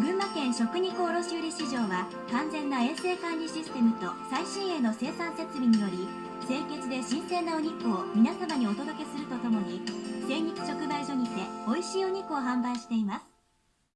群馬県食肉卸売市場は完全な衛生管理システムと最新鋭の生産設備により清潔で新鮮なお肉を皆様にお届けするとともに精肉直売所にて美味しいお肉を販売しています。